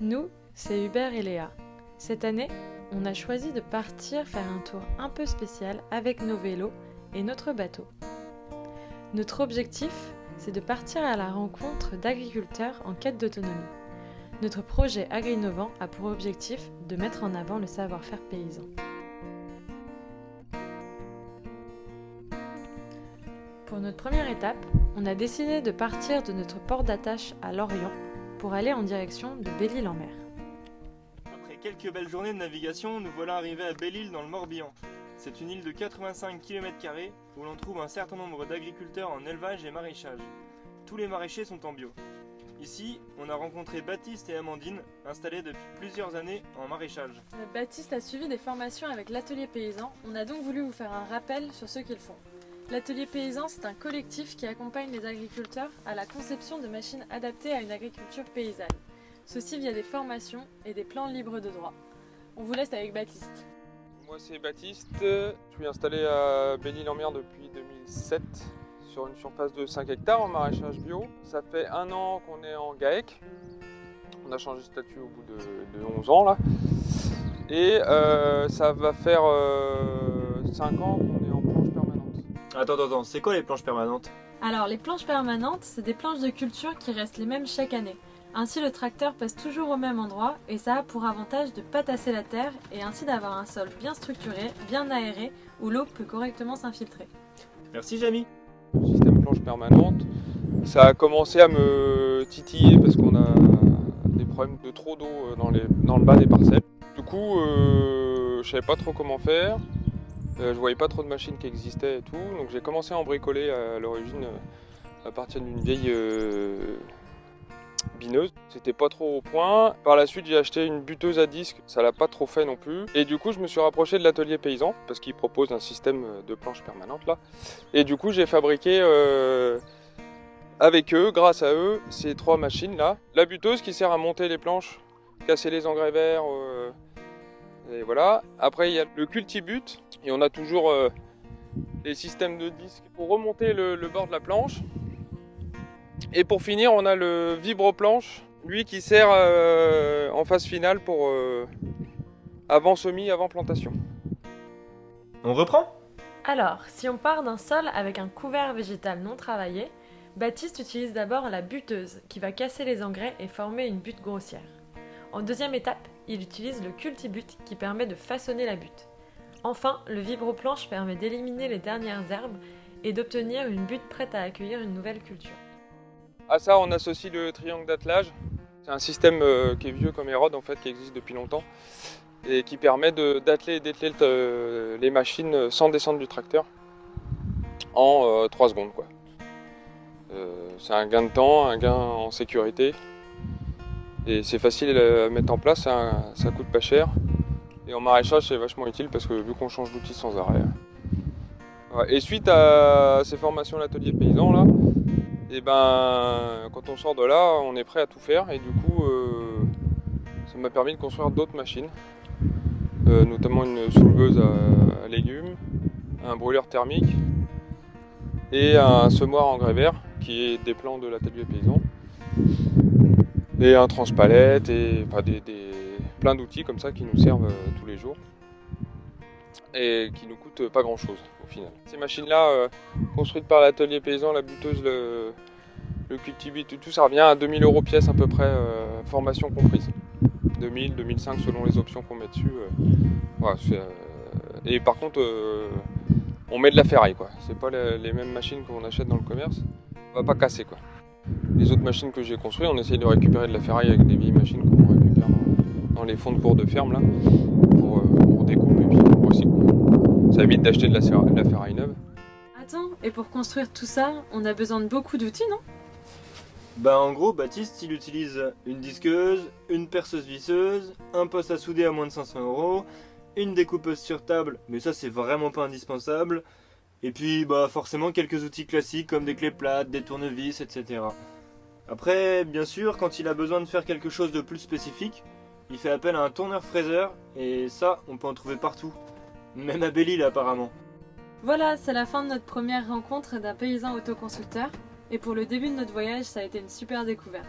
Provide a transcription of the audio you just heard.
Nous, c'est Hubert et Léa. Cette année, on a choisi de partir faire un tour un peu spécial avec nos vélos et notre bateau. Notre objectif, c'est de partir à la rencontre d'agriculteurs en quête d'autonomie. Notre projet Agri-Innovant a pour objectif de mettre en avant le savoir-faire paysan. Pour notre première étape, on a décidé de partir de notre port d'attache à Lorient pour aller en direction de Belle-Île-en-Mer. Après quelques belles journées de navigation, nous voilà arrivés à Belle-Île dans le Morbihan. C'est une île de 85 km où l'on trouve un certain nombre d'agriculteurs en élevage et maraîchage. Tous les maraîchers sont en bio. Ici, on a rencontré Baptiste et Amandine, installés depuis plusieurs années en maraîchage. Baptiste a suivi des formations avec l'atelier paysan. On a donc voulu vous faire un rappel sur ce qu'ils font. L'atelier paysan, c'est un collectif qui accompagne les agriculteurs à la conception de machines adaptées à une agriculture paysanne. Ceci via des formations et des plans libres de droit. On vous laisse avec Baptiste. Moi c'est Baptiste, je suis installé à Belle-Île-en-Mer depuis 2007 sur une surface de 5 hectares en maraîchage bio. Ça fait un an qu'on est en GAEC. On a changé de statut au bout de, 11 ans là. Et euh, ça va faire 5 euh, ans qu'on est en. Attends, attends, attends, c'est quoi les planches permanentes Alors, les planches permanentes, c'est des planches de culture qui restent les mêmes chaque année. Ainsi, le tracteur passe toujours au même endroit et ça a pour avantage de ne pas tasser la terre et ainsi d'avoir un sol bien structuré, bien aéré, où l'eau peut correctement s'infiltrer. Merci Jamie Le système planche permanente, ça a commencé à me titiller parce qu'on a des problèmes de trop d'eau euh, dans, dans le bas des parcelles. Du coup, euh, je savais pas trop comment faire. Euh, je voyais pas trop de machines qui existaient et tout, donc j'ai commencé à en bricoler à l'origine euh, à partir d'une vieille euh, bineuse. C'était pas trop au point. Par la suite, j'ai acheté une buteuse à disque, ça l'a pas trop fait non plus. Et du coup, je me suis rapproché de l'atelier paysan parce qu'il propose un système de planche permanente là. Et du coup, j'ai fabriqué avec eux, grâce à eux, ces trois machines là. La buteuse qui sert à monter les planches, casser les engrais verts. Et voilà. Après, il y a le cultibut. Et on a toujours euh, les systèmes de disques pour remonter le, bord de la planche. Et pour finir, on a le vibroplanche, lui qui sert euh, en phase finale pour euh, avant semis, avant plantation. On reprend? Alors, si on part d'un sol avec un couvert végétal non travaillé, Baptiste utilise d'abord la buteuse qui va casser les engrais et former une butte grossière. En deuxième étape, il utilise le cultibut qui permet de façonner la butte. Enfin, le vibroplanche permet d'éliminer les dernières herbes et d'obtenir une butte prête à accueillir une nouvelle culture. À ça, on associe le triangle d'attelage. C'est un système euh, qui est vieux comme Hérode en fait, qui existe depuis longtemps et qui permet d'atteler et dételer euh, les machines sans descendre du tracteur en 3 euh, secondes. c'est un gain de temps, un gain en sécurité et c'est facile à mettre en place, ça, ça coûte pas cher. Et en maraîchage, c'est vachement utile parce que vu qu'on change d'outil sans arrêt. Et suite à ces formations à l'atelier paysan, là, et eh ben, quand on sort de là, on est prêt à tout faire. Et du coup, euh, ça m'a permis de construire d'autres machines, euh, notamment une souleveuse à, légumes, un brûleur thermique et un semoir en grès vert qui est des plans de l'atelier paysan et un transpalette et des, plein d'outils comme ça qui nous servent euh, tous les jours et qui nous coûtent pas grand chose au final. Ces machines là euh, construites par l'atelier paysan, la buteuse, le, le tout, ça revient à 2000 euros pièce à peu près, euh, formation comprise. 2000, 2005 selon les options qu'on met dessus. et par contre, on met de la ferraille quoi. C'est pas les, mêmes machines qu'on achète dans le commerce. On va pas casser quoi. Les autres machines que j'ai construites, on essaye de récupérer de la ferraille avec des vieilles machines qu'on dans, les fonds de cours de ferme là, pour, euh, découper et puis recycle. Ça évite d'acheter de, la, ferraille neuve. Attends, et pour construire tout ça, on a besoin de beaucoup d'outils, non? Bah en gros, Baptiste, il utilise une disqueuse, une perceuse visseuse, un poste à souder à moins de 500 euros, une découpeuse sur table, mais ça c'est vraiment pas indispensable, et puis, bah, forcément, quelques outils classiques comme des clés plates, des tournevis, etc. Après, bien sûr, quand il a besoin de faire quelque chose de plus spécifique, il fait appel à un tourneur-fraiseur, et ça, on peut en trouver partout. Même à Belle-Île, apparemment. Voilà, c'est la fin de notre première rencontre d'un paysan autoconstructeur, et pour le début de notre voyage, ça a été une super découverte.